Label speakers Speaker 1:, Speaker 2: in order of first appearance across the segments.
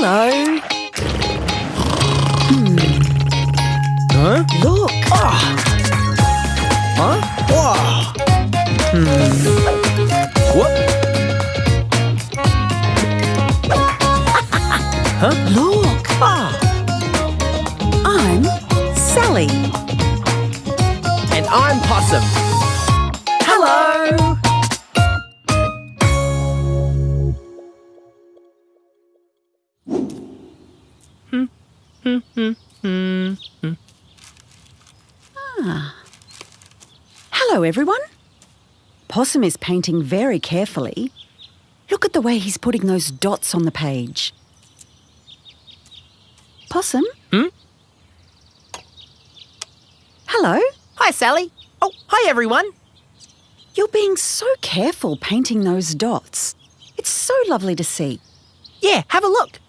Speaker 1: Hello. Hmm.
Speaker 2: Huh?
Speaker 1: Look. Ah.
Speaker 2: Huh? Whoa. What? huh?
Speaker 1: Look.
Speaker 2: Ah.
Speaker 1: I'm Sally.
Speaker 2: And I'm Possum.
Speaker 1: Hello. Ah. Hello, everyone. Possum is painting very carefully. Look at the way he's putting those dots on the page. Possum?
Speaker 2: Hmm?
Speaker 1: Hello.
Speaker 2: Hi, Sally. Oh, hi, everyone.
Speaker 1: You're being so careful painting those dots. It's so lovely to see.
Speaker 2: Yeah, have a look.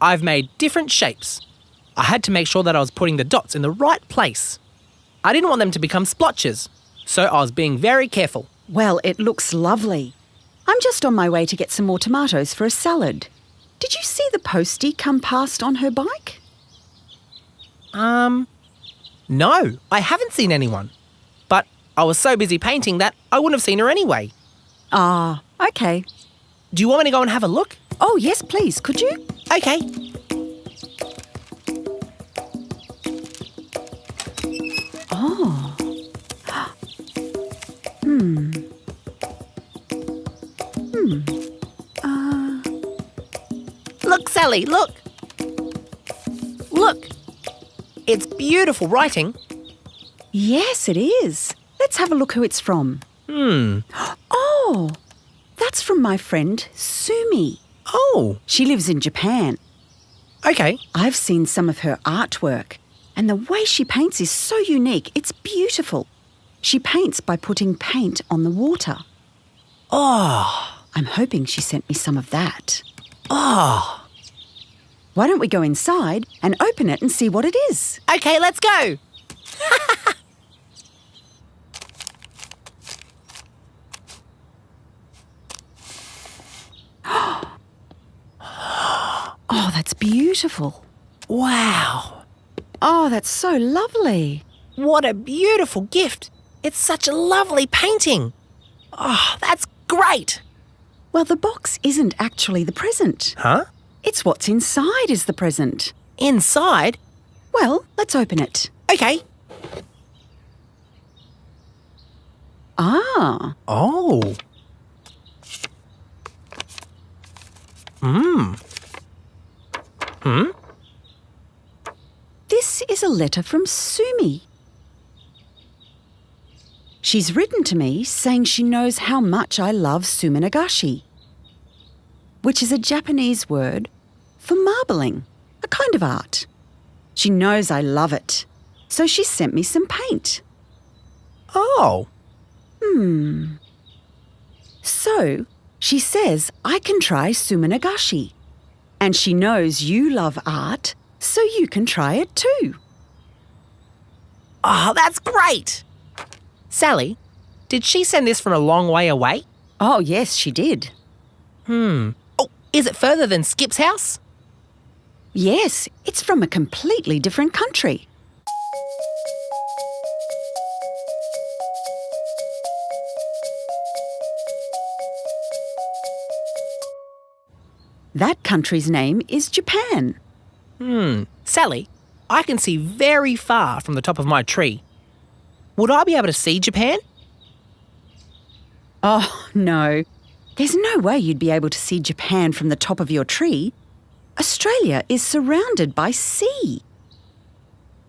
Speaker 2: I've made different shapes. I had to make sure that I was putting the dots in the right place. I didn't want them to become splotches, so I was being very careful.
Speaker 1: Well, it looks lovely. I'm just on my way to get some more tomatoes for a salad. Did you see the postie come past on her bike?
Speaker 2: Um, no, I haven't seen anyone. But I was so busy painting that I wouldn't have seen her anyway.
Speaker 1: Ah, okay.
Speaker 2: Do you want me to go and have a look?
Speaker 1: Oh, yes, please, could you?
Speaker 2: Okay.
Speaker 1: Oh. hmm. Hmm. Uh,
Speaker 2: Look, Sally, look. Look. It's beautiful writing.
Speaker 1: yes, it is. Let's have a look who it's from.
Speaker 2: Hmm.
Speaker 1: Oh, that's from my friend Sumi.
Speaker 2: Oh,
Speaker 1: She lives in Japan.
Speaker 2: okay.
Speaker 1: I've seen some of her artwork, and the way she paints is so unique. It's beautiful. She paints by putting paint on the water.
Speaker 2: Oh,
Speaker 1: I'm hoping she sent me some of that.
Speaker 2: oh.
Speaker 1: Why don't we go inside and open it and see what it is?
Speaker 2: Okay, let's go.
Speaker 1: Oh, that's beautiful.
Speaker 2: Wow.
Speaker 1: Oh, that's so lovely.
Speaker 2: What a beautiful gift. It's such a lovely painting. Oh, that's great.
Speaker 1: Well, the box isn't actually the present.
Speaker 2: Huh?
Speaker 1: It's what's inside is the present.
Speaker 2: Inside?
Speaker 1: Well, let's open it.
Speaker 2: Okay.
Speaker 1: Ah,
Speaker 2: Oh. Hmm. Hmm?
Speaker 1: this is a letter from Sumi. She's written to me saying she knows how much I love suminagashi, which is a Japanese word for marbling, a kind of art. She knows I love it, so she sent me some paint.
Speaker 2: Oh.
Speaker 1: Hmm. So, she says I can try suminagashi. And she knows you love art, so you can try it too.
Speaker 2: Oh, that's great. Sally, did she send this from a long way away?
Speaker 1: Oh, yes, she did.
Speaker 2: Hmm. Oh, is it further than Skip's house?
Speaker 1: Yes, it's from a completely different country. That country's name is Japan.
Speaker 2: Hmm. Sally, I can see very far from the top of my tree. Would I be able to see Japan?
Speaker 1: Oh, no. There's no way you'd be able to see Japan from the top of your tree. Australia is surrounded by sea.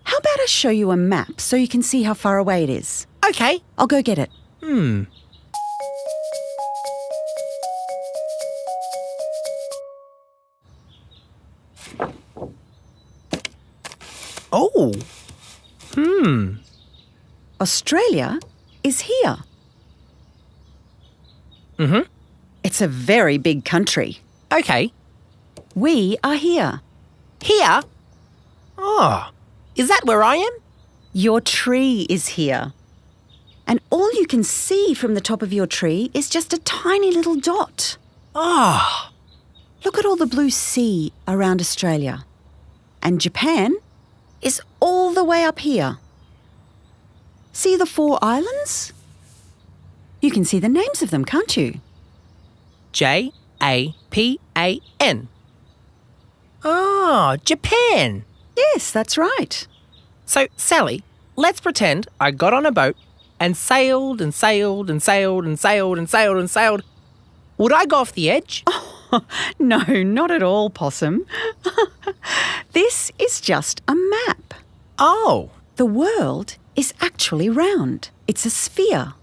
Speaker 1: How about I show you a map so you can see how far away it is?
Speaker 2: Okay.
Speaker 1: I'll go get it.
Speaker 2: Hmm. Oh. Hmm.
Speaker 1: Australia is here.
Speaker 2: Mm-hmm.
Speaker 1: It's a very big country.
Speaker 2: Okay.
Speaker 1: We are here.
Speaker 2: Here? Oh. Is that where I am?
Speaker 1: Your tree is here. And all you can see from the top of your tree is just a tiny little dot.
Speaker 2: Oh.
Speaker 1: Look at all the blue sea around Australia. And Japan is all the way up here. See the four islands? You can see the names of them, can't you?
Speaker 2: J A P A N. Ah, Japan.
Speaker 1: Yes, that's right.
Speaker 2: So, Sally, let's pretend I got on a boat and sailed and sailed and sailed and sailed and sailed and sailed. Would I go off the edge?
Speaker 1: No, not at all, Possum. this is just a map.
Speaker 2: Oh.
Speaker 1: The world is actually round. It's a sphere.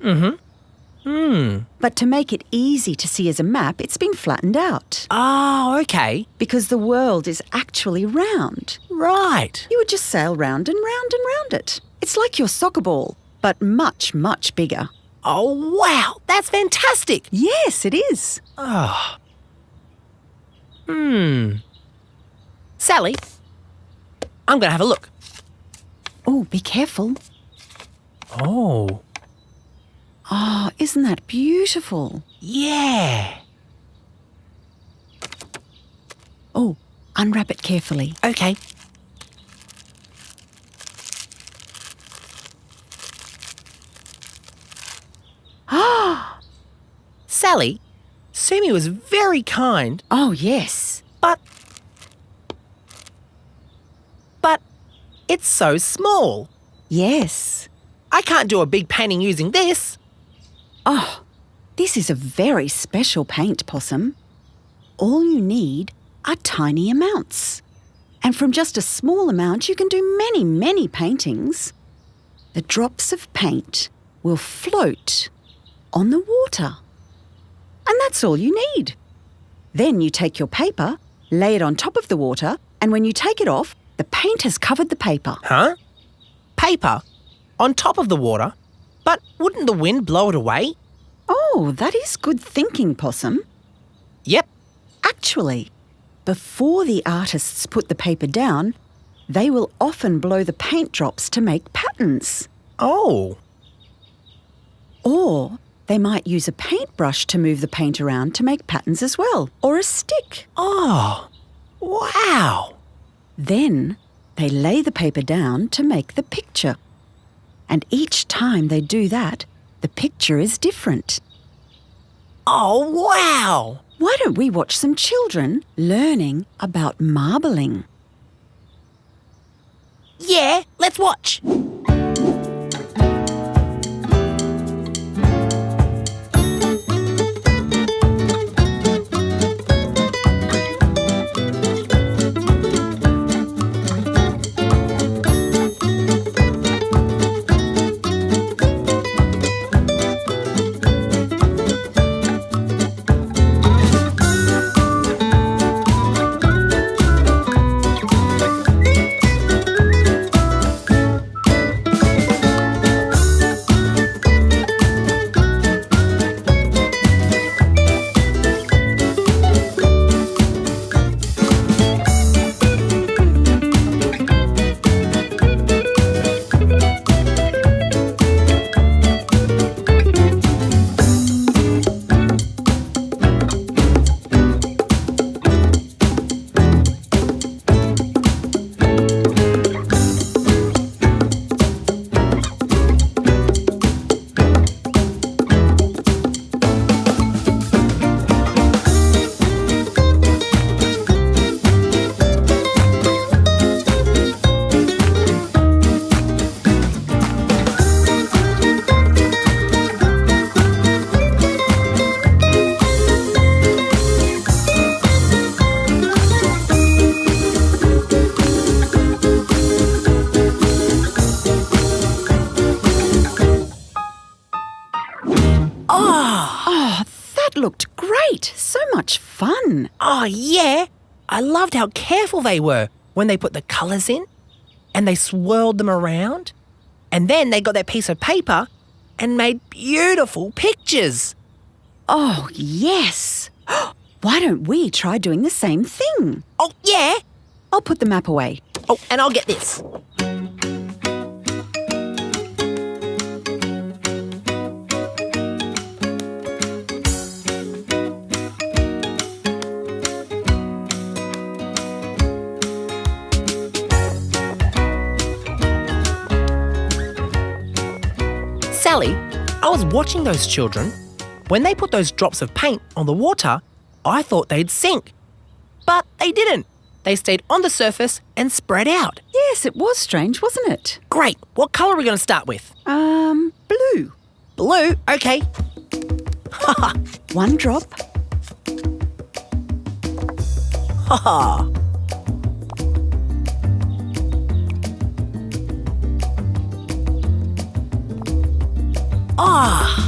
Speaker 2: Hmm.
Speaker 1: But to make it easy to see as a map, it's been flattened out.
Speaker 2: Oh, okay.
Speaker 1: Because the world is actually round.
Speaker 2: Right.
Speaker 1: You would just sail round and round and round it. It's like your soccer ball, but much, much bigger.
Speaker 2: Oh, wow. That's fantastic.
Speaker 1: Yes, it is.
Speaker 2: Oh. Hmm. Sally, I'm going to have a look.
Speaker 1: Oh, be careful.
Speaker 2: Oh.
Speaker 1: Oh, isn't that beautiful?
Speaker 2: Yeah.
Speaker 1: Oh, unwrap it carefully.
Speaker 2: Okay.
Speaker 1: Ah!
Speaker 2: Sally, Sammy was very kind,
Speaker 1: Oh, yes.
Speaker 2: but. But it's so small.
Speaker 1: Yes.
Speaker 2: I can't do a big painting using this.
Speaker 1: Oh, this is a very special paint, Possum. All you need are tiny amounts. And from just a small amount, you can do many, many paintings. The drops of paint will float on the water. And that's all you need. Then you take your paper, lay it on top of the water, and when you take it off, the paint has covered the paper.
Speaker 2: Huh? Paper on top of the water? But wouldn't the wind blow it away?
Speaker 1: Oh, that is good thinking, Possum.
Speaker 2: Yep.
Speaker 1: Actually, before the artists put the paper down, they will often blow the paint drops to make patterns.
Speaker 2: Oh.
Speaker 1: Or they might use a paintbrush to move the paint around to make patterns as well, or a stick.
Speaker 2: Oh. Wow.
Speaker 1: Then they lay the paper down to make the picture. And each time they do that, the picture is different.
Speaker 2: Oh, wow.
Speaker 1: Why don't we watch some children learning about marbling?
Speaker 2: Yeah, let's watch. I loved how careful they were when they put the colours in and they swirled them around. And then they got their piece of paper and made beautiful pictures.
Speaker 1: Oh, yes! Why don't we try doing the same thing?
Speaker 2: Oh, yeah.
Speaker 1: I'll put the map away.
Speaker 2: Oh, and I'll get this. Was watching those children, when they put those drops of paint on the water, I thought they'd sink. But they didn't. They stayed on the surface and spread out.
Speaker 1: Yes, it was strange, wasn't it?
Speaker 2: Great. What colour are we going to start with?
Speaker 1: Um, blue.
Speaker 2: Blue? Okay.
Speaker 1: One drop.
Speaker 2: Haha. Ah.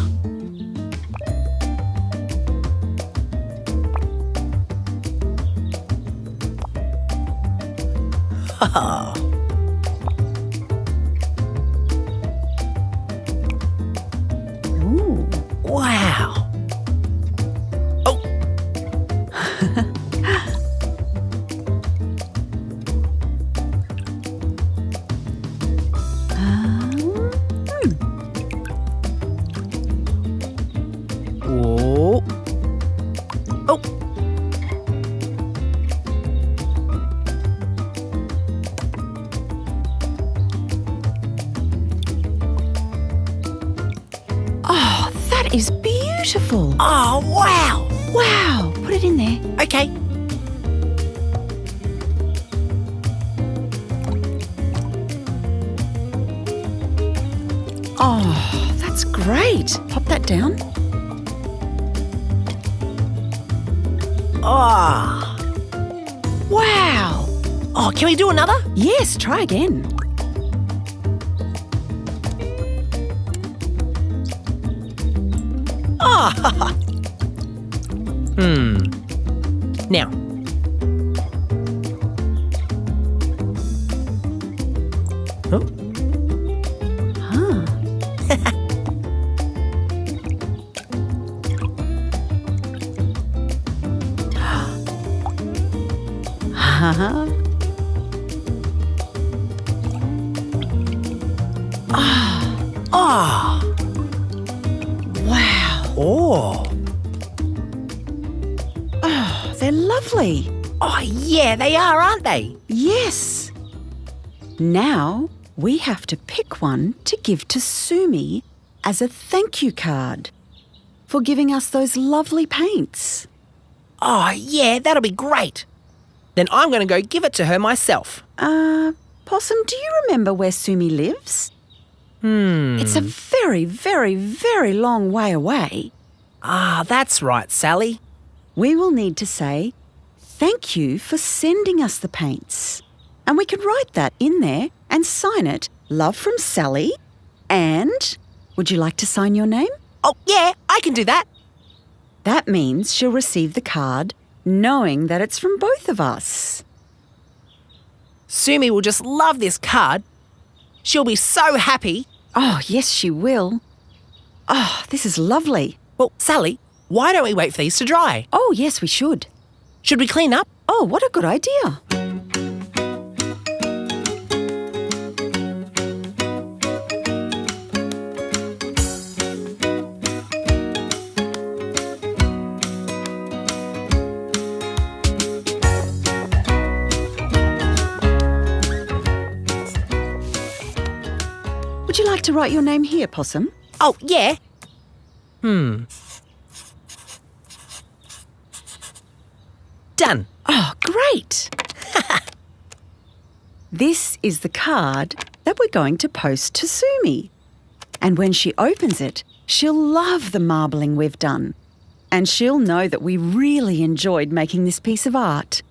Speaker 2: Oh,
Speaker 1: that's great. Pop that down.
Speaker 2: Ah.
Speaker 1: Wow.
Speaker 2: Oh, can we do another?
Speaker 1: Yes, try again.
Speaker 2: Ah. Now
Speaker 1: we have to pick one to give to Sumi as a thank you card for giving us those lovely paints.
Speaker 2: Oh, yeah, that'll be great. Then I'm going to go give it to her myself.
Speaker 1: Uh, Possum, do you remember where Sumi lives?
Speaker 2: Hmm.
Speaker 1: It's a very, very, very long way away.
Speaker 2: Ah, that's right, Sally.
Speaker 1: We will need to say, Thank you for sending us the paints. And we can write that in there and sign it, Love from Sally. And would you like to sign your name?
Speaker 2: Oh, yeah, I can do that.
Speaker 1: That means she'll receive the card knowing that it's from both of us.
Speaker 2: Sumi will just love this card. She'll be so happy.
Speaker 1: Oh, yes, she will. Oh, this is lovely.
Speaker 2: Well, Sally, why don't we wait for these to dry?
Speaker 1: Oh, yes, we should.
Speaker 2: Should we clean up?
Speaker 1: Oh, what a good idea. To write your name here, Possum?
Speaker 2: Oh, yeah. Hmm. Done.
Speaker 1: Oh, great! this is the card that we're going to post to Sumi. And when she opens it, she'll love the marbling we've done. And she'll know that we really enjoyed making this piece of art.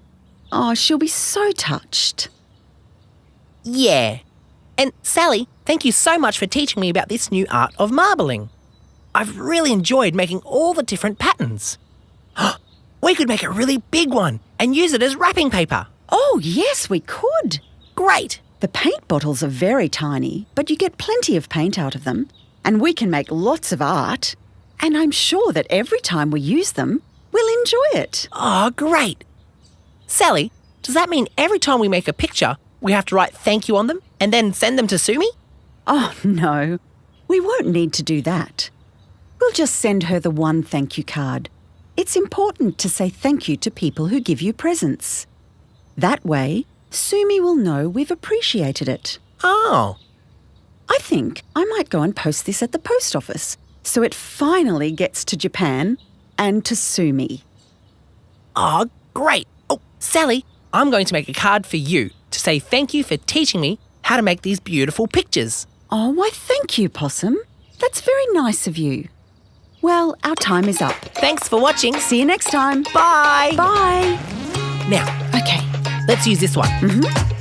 Speaker 1: Oh, she'll be so touched.
Speaker 2: Yeah. And Sally, thank you so much for teaching me about this new art of marbling. I've really enjoyed making all the different patterns. we could make a really big one and use it as wrapping paper.
Speaker 1: Oh, yes, we could.
Speaker 2: Great.
Speaker 1: The paint bottles are very tiny, but you get plenty of paint out of them. And we can make lots of art. And I'm sure that every time we use them, we'll enjoy it.
Speaker 2: Oh, great. Sally, does that mean every time we make a picture, we have to write thank you on them and then send them to Sumi?
Speaker 1: Oh, no. We won't need to do that. We'll just send her the one thank you card. It's important to say thank you to people who give you presents. That way, Sumi will know we've appreciated it.
Speaker 2: Oh,
Speaker 1: I think I might go and post this at the post office so it finally gets to Japan and to Sumi.
Speaker 2: Oh, great. Oh, Sally, I'm going to make a card for you to say thank you for teaching me how to make these beautiful pictures.
Speaker 1: Oh, why, thank you, Possum. That's very nice of you. Well, our time is up.
Speaker 2: Thanks for watching.
Speaker 1: See you next time.
Speaker 2: Bye.
Speaker 1: Bye.
Speaker 2: Now,
Speaker 1: Okay.
Speaker 2: let's use this one.
Speaker 1: Mhm.